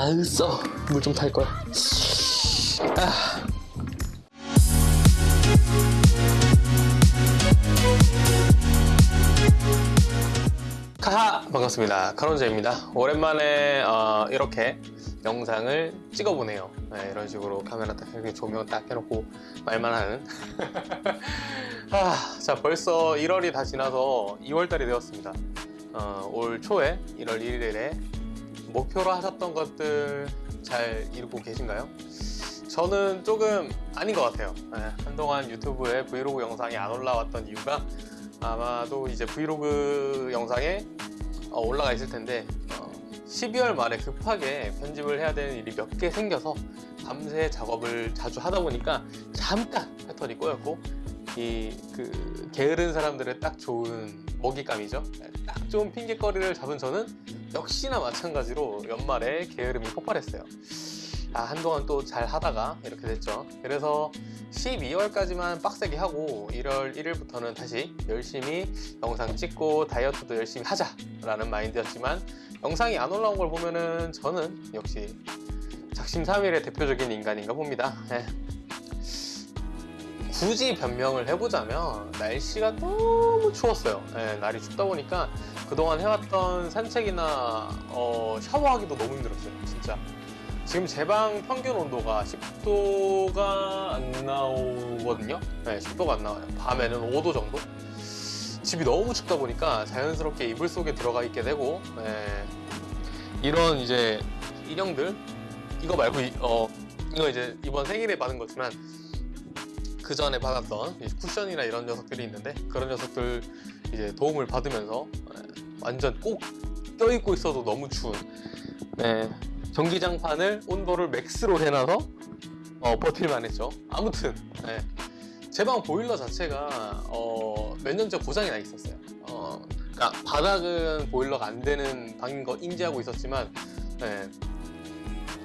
아으 써물 좀 탈 거야. 아. 카하 반갑습니다. 카론제입니다. 오랜만에 어, 이렇게 영상을 찍어보네요. 네, 이런 식으로 카메라 딱 이렇게 조명 딱 해놓고 말만 하는. 아, 자 벌써 1월이 다 지나서 2월달이 되었습니다. 어, 올 초에 1월 1일에 목표로 하셨던 것들 잘 이루고 계신가요? 저는 조금 아닌 것 같아요 네, 한동안 유튜브에 브이로그 영상이 안 올라왔던 이유가 아마도 이제 브이로그 영상에 어, 올라가 있을 텐데 어, 12월 말에 급하게 편집을 해야 되는 일이 몇 개 생겨서 밤새 작업을 자주 하다 보니까 잠깐 패턴이 꼬였고 이 그 게으른 사람들의 딱 좋은 먹잇감이죠. 딱 좋은 핑계거리를 잡은 저는 역시나 마찬가지로 연말에 게으름이 폭발했어요. 아, 한동안 또 잘 하다가 이렇게 됐죠. 그래서 12월까지만 빡세게 하고 1월 1일부터는 다시 열심히 영상 찍고 다이어트도 열심히 하자 라는 마인드였지만 영상이 안 올라온 걸 보면은 저는 역시 작심삼일의 대표적인 인간인가 봅니다. 예. 굳이 변명을 해보자면 날씨가 너무 추웠어요. 예, 날이 춥다 보니까 그동안 해왔던 산책이나 어, 샤워하기도 너무 힘들었어요 진짜. 지금 제 방 평균 온도가 10도가 안 나오거든요. 네, 10도가 안 나와요. 밤에는 5도 정도? 집이 너무 춥다 보니까 자연스럽게 이불 속에 들어가 있게 되고 네, 이런 이제 인형들 이거 말고 이, 어, 이거 이제 이번 생일에 받은 거지만 그 전에 받았던 쿠션이나 이런 녀석들이 있는데 그런 녀석들 이제 도움을 받으면서 네, 완전 꼭 껴입고 있어도 너무 추운 네, 전기장판을 온도를 맥스로 해놔서 어, 버틸만 했죠 아무튼 네. 제방 보일러 자체가 어, 몇 년째 고장이 나 있었어요 어, 그러니까 바닥은 보일러가 안 되는 방인 거 인지하고 있었지만 네.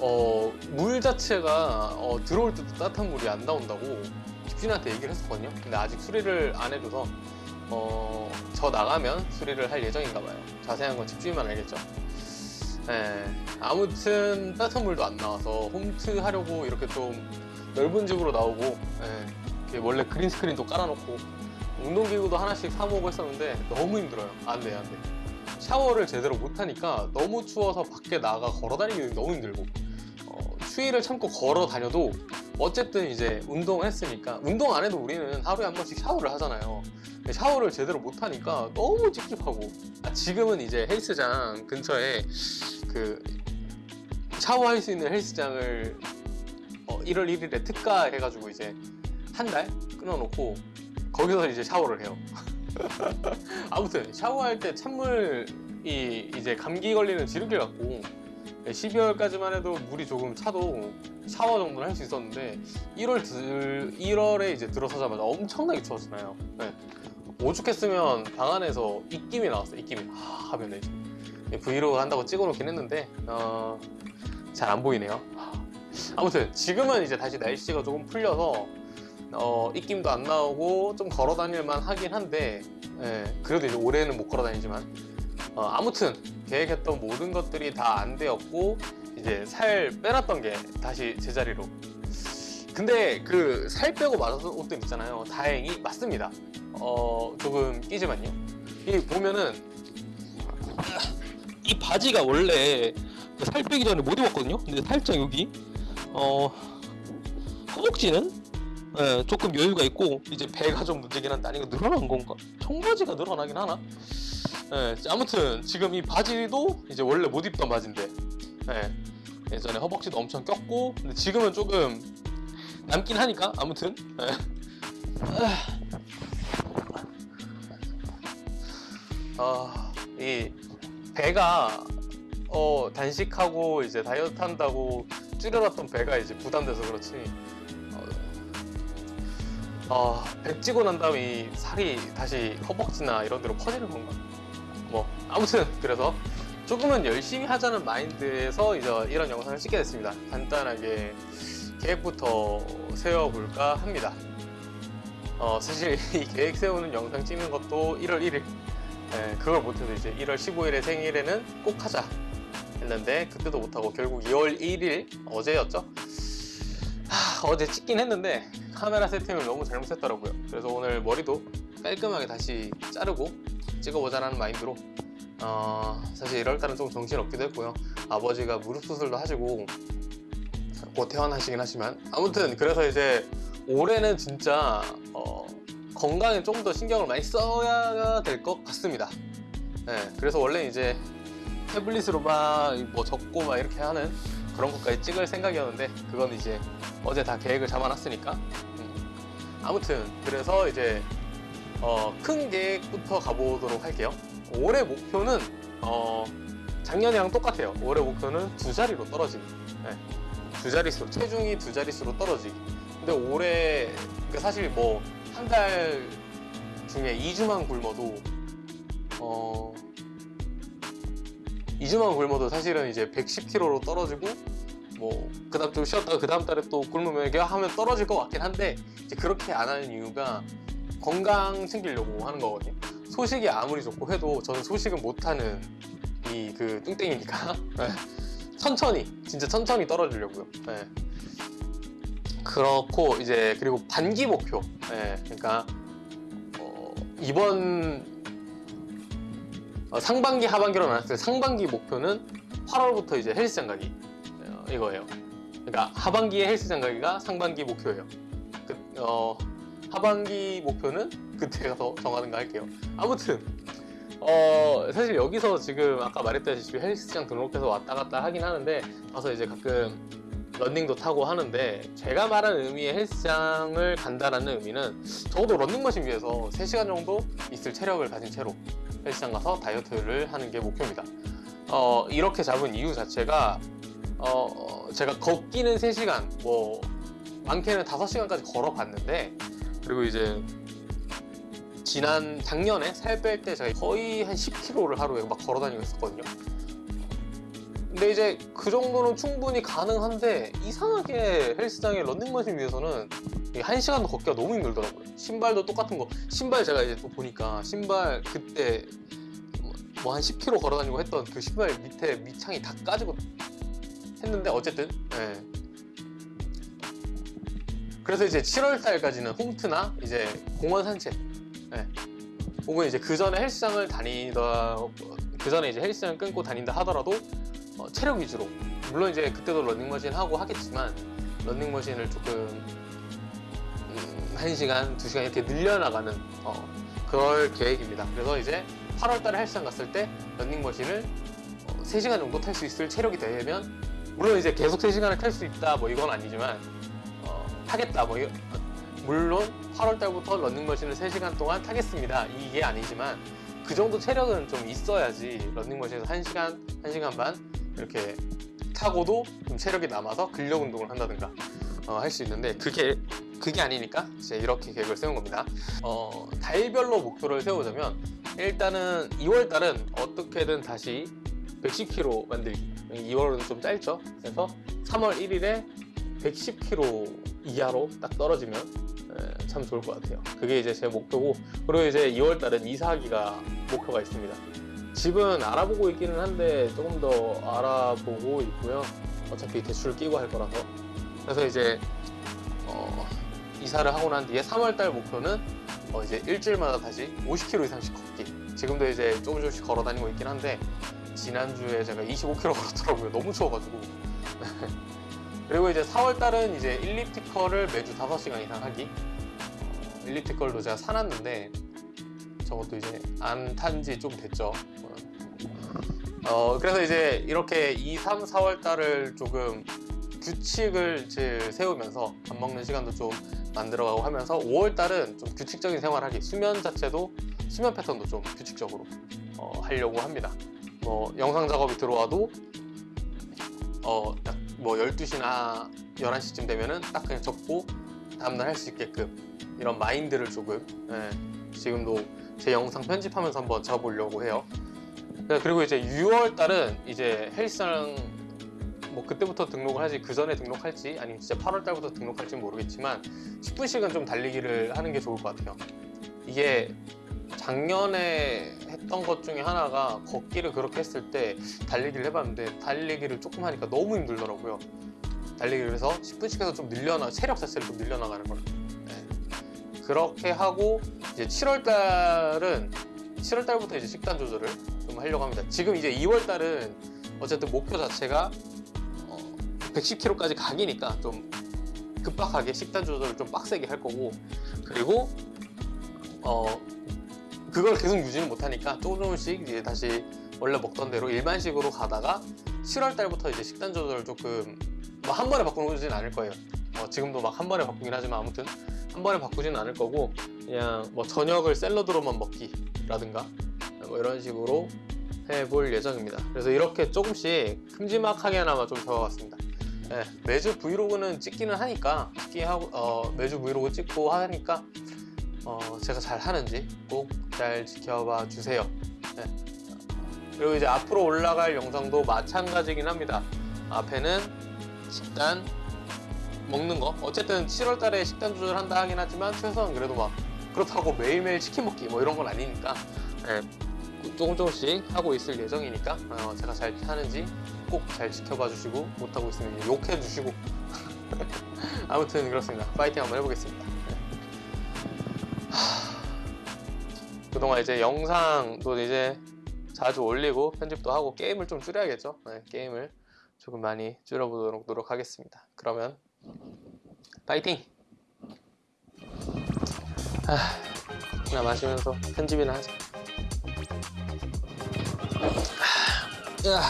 어, 물 자체가 어, 들어올 때도 따뜻한 물이 안 나온다고 집주인한테 얘기를 했었거든요. 근데 아직 수리를 안 해줘서 어, 저 나가면 수리를 할 예정인가 봐요. 자세한 건 집주인만 알겠죠? 네, 아무튼 따뜻한 물도 안 나와서 홈트 하려고 이렇게 좀 넓은 집으로 나오고 네, 원래 그린 스크린도 깔아놓고 운동기구도 하나씩 사모으고 했었는데 너무 힘들어요. 안돼 안돼. 샤워를 제대로 못하니까 너무 추워서 밖에 나가 걸어다니기 너무 힘들고 어, 추위를 참고 걸어 다녀도 어쨌든 이제 운동했으니까 운동 안 해도 우리는 하루에 한 번씩 샤워를 하잖아요. 샤워를 제대로 못하니까 너무 찝찝하고. 아, 지금은 이제 헬스장 근처에 그 샤워할 수 있는 헬스장을 어, 1월 1일에 특가 해가지고 이제 한 달 끊어놓고 거기서 이제 샤워를 해요. 아무튼 샤워할 때 찬물이 이제 감기 걸리는 지름길 같고 12월까지만 해도 물이 조금 차도 샤워 정도는 할 수 있었는데 1월 들, 1월에 이제 들어서자마자 엄청나게 추웠잖아요? 네. 오죽했으면 방 안에서 입김이 나왔어요 입김이. 하, 하면 이제 브이로그 한다고 찍어놓긴 했는데 어, 잘 안 보이네요. 아무튼 지금은 이제 다시 날씨가 조금 풀려서 어, 입김도 안 나오고 좀 걸어 다닐만 하긴 한데 예, 그래도 이제 올해는 못 걸어 다니지만 어, 아무튼 계획했던 모든 것들이 다 안 되었고 이제 살 빼놨던 게 다시 제자리로. 근데 그 살 빼고 맞았던 옷들 있잖아요. 다행히 맞습니다. 어 조금 끼지만요. 이 보면은 이 바지가 원래 그살 빼기 전에 못 입었거든요. 근데 살짝 여기 어 허벅지는 예, 조금 여유가 있고 이제 배가 좀 문제긴 한데 아니 이거 늘어난 건가? 청바지가 늘어나긴 하나? 예, 아무튼 지금 이 바지도 이제 원래 못 입던 바지인데 예, 예전에 허벅지도 엄청 꼈고 근데 지금은 조금 남긴 하니까 아무튼 예. 아, 이 배가 어, 단식하고 이제 다이어트 한다고 줄여놨던 배가 이제 부담돼서 그렇지. 어, 배 찌고 난 다음에 이 살이 다시 허벅지나 이런 데로 퍼지는 건가? 뭐 아무튼 그래서 조금은 열심히 하자는 마인드에서 이제 이런 영상을 찍게 됐습니다. 간단하게 계획부터 세워볼까 합니다. 어, 사실 이 계획 세우는 영상 찍는 것도 1월 1일. 예, 그걸 못해도 이제 1월 15일의 생일에는 꼭 하자 했는데 그때도 못하고 결국 2월 1일 어제였죠? 하, 어제 찍긴 했는데 카메라 세팅을 너무 잘못했더라고요. 그래서 오늘 머리도 깔끔하게 다시 자르고 찍어보자라는 마인드로 어, 사실 1월달은 좀 정신없기도 했고요. 아버지가 무릎 수술도 하시고 곧 퇴원하시긴 하지만 아무튼 그래서 이제 올해는 진짜 어, 건강에 좀더 신경을 많이 써야 될 것 같습니다. 네, 그래서 원래 이제 태블릿으로 막 뭐 적고 막 이렇게 하는 그런 것까지 찍을 생각이었는데 그건 이제 어제 다 계획을 잡아놨으니까. 음. 아무튼 그래서 이제 어, 큰 계획부터 가보도록 할게요 올해 목표는 어, 작년이랑 똑같아요. 올해 목표는 두 자리로 떨어지기. 네. 두 자릿수 체중이 두 자릿수로 떨어지기. 근데 올해 그러니까 사실 뭐 한 달 중에 2주만 굶어도 어 2주만 굶어도 사실은 이제 110kg로 떨어지고 뭐 그 다음 좀 쉬었다가 그 다음 달에 또 굶으면 이게 하면 떨어질 것 같긴 한데 이제 그렇게 안 하는 이유가 건강 챙기려고 하는 거거든요 소식이 아무리 좋고 해도 저는 소식은 못하는 이 그 뚱땡이니까 네. 천천히 진짜 천천히 떨어지려고요 네. 그렇고 이제 그리고 반기 목표 네. 그러니까 어, 이번 어, 상반기 하반기로 나눴을 때 상반기 목표는 8월부터 이제 헬스장 가기 어, 이거예요 그러니까 하반기에 헬스장 가기가 상반기 목표예요 그, 어, 하반기 목표는 그때 가서 정하는가 할게요. 아무튼 어 사실 여기서 지금 아까 말했다시피 헬스장 등록해서 왔다 갔다 하긴 하는데 가서 이제 가끔 런닝도 타고 하는데 제가 말하는 의미의 헬스장을 간다라는 의미는 적어도 런닝머신 위에서 3시간 정도 있을 체력을 가진 채로 헬스장 가서 다이어트를 하는 게 목표입니다. 어 이렇게 잡은 이유 자체가 어 제가 걷기는 3시간 뭐 많게는 5시간까지 걸어 봤는데 그리고 이제 지난 작년에 살 뺄 때 제가 거의 한 10km를 하루에 막 걸어 다니고 있었거든요. 근데 이제 그 정도는 충분히 가능한데 이상하게 헬스장의 런닝머신 위에서는 한 시간도 걷기가 너무 힘들더라고요. 신발도 똑같은 거. 신발 제가 이제 또 보니까 신발 그때 뭐 한 10km 걸어 다니고 했던 그 신발 밑에 밑창이 다 까지고 했는데 어쨌든 예. 그래서 이제 7월 달까지는 홈트나 이제 공원 산책. 예. 혹은 이제 그 전에 헬스장을 다니다 그 전에 이제 헬스장을 끊고 다닌다 하더라도 어, 체력 위주로. 물론 이제 그때도 런닝머신 하고 하겠지만 런닝머신을 조금 음, 1시간, 2시간 이렇게 늘려나가는 어, 그럴 계획입니다. 그래서 이제 8월 달에 헬스장 갔을 때 런닝머신을 어, 3시간 정도 탈 수 있을 체력이 되면 물론 이제 계속 3시간을 탈 수 있다 뭐 이건 아니지만 어, 타겠다 뭐 물론 8월 달부터 런닝 머신을 3시간 동안 타겠습니다 이게 아니지만 그 정도 체력은 좀 있어야지 런닝 머신에서 1시간, 1시간 반 이렇게 타고도 좀 체력이 남아서 근력 운동을 한다든가 할수 있는데 그게 그게 아니니까 이제 이렇게 계획을 세운 겁니다. 어, 달별로 목표를 세우자면 일단은 2월 달은 어떻게든 다시 110kg 만들기. 2월은 좀 짧죠. 그래서 3월 1일에 110kg 이하로 딱 떨어지면 에, 참 좋을 것 같아요. 그게 이제 제 목표고 그리고 이제 2월 달은 이사하기가 목표가 있습니다. 집은 알아보고 있기는 한데 조금 더 알아보고 있고요. 어차피 대출 끼고 할 거라서. 그래서 이제 어, 이사를 하고 난 뒤에 3월 달 목표는 어, 이제 일주일마다 다시 50km 이상씩 걷기. 지금도 이제 조금 조금씩 걸어 다니고 있긴 한데 지난주에 제가 25km 걸었더라고요. 너무 추워가지고. 그리고 이제 4월달은 이제 일리프티컬을 매주 5시간 이상 하기. 어, 일리프티컬도 제가 사놨는데 저것도 이제 안 탄 지 좀 됐죠. 어, 그래서 이제 이렇게 2, 3, 4월 달을 조금 규칙을 세우면서 밥 먹는 시간도 좀 만들어가고 하면서 5월 달은 좀 규칙적인 생활하기 수면 자체도 수면 패턴도 좀 규칙적으로 어, 하려고 합니다. 뭐 영상 작업이 들어와도 어, 딱 뭐 12시나 11시쯤 되면은 딱 그냥 접고 다음날 할 수 있게끔 이런 마인드를 조금 예, 지금도 제 영상 편집하면서 한번 잡아보려고 해요. 네, 그리고 이제 6월 달은 이제 헬스장 뭐 그때부터 등록을 하지 그 전에 등록할지 아니면 진짜 8월 달부터 등록할지 모르겠지만 10분씩은 좀 달리기를 하는 게 좋을 것 같아요. 이게 작년에 했던 것 중에 하나가 걷기를 그렇게 했을 때 달리기를 해봤는데 달리기를 조금 하니까 너무 힘들더라고요. 달리기를 해서 10분씩 해서 좀 늘려나 체력 자체를 좀 늘려나가는 걸. 네. 그렇게 하고 이제 7월 달은 7월 달부터 이제 식단 조절을 좀 하려고 합니다. 지금 이제 2월 달은 어쨌든 목표 자체가 어, 110kg까지 가기니까 좀 급박하게 식단 조절을 좀 빡세게 할 거고 그리고 어 그걸 계속 유지는 못하니까 조금 조금씩 이제 다시 원래 먹던 대로 일반식으로 가다가 7월 달부터 이제 식단 조절을 조금 뭐한 번에 바꾸지는 않을 거예요. 어, 지금도 막 한 번에 바꾸긴 하지만 아무튼 한 번에 바꾸지는 않을 거고 그냥 뭐 저녁을 샐러드로만 먹기 라든가 뭐 이런 식으로 해볼 예정입니다. 그래서 이렇게 조금씩 큼지막하게나마 좀 적어봤습니다. 네, 매주 브이로그는 찍기는 하니까 찍기 하고 어, 매주 브이로그 찍고 하니까 어, 제가 잘 하는지 꼭 잘 지켜봐 주세요. 네. 그리고 이제 앞으로 올라갈 영상도 마찬가지긴 합니다. 앞에는 식단 먹는 거 어쨌든 7월 달에 식단 조절한다 하긴 하지만 최소한 그래도 막 그렇다고 매일매일 치킨 먹기 뭐 이런 건 아니니까 네, 조금 조금씩 하고 있을 예정이니까 어, 제가 잘 하는지 꼭 잘 지켜봐 주시고 못하고 있으면 욕해 주시고 아무튼 그렇습니다 파이팅 한번 해보겠습니다 그동안 이제 영상도 이제 자주 올리고 편집도 하고 게임을 좀 줄여야겠죠? 네, 게임을 조금 많이 줄여보도록 노력하겠습니다. 그러면 파이팅! 하... 하나 마시면서 편집이나 하자. 하... 으아.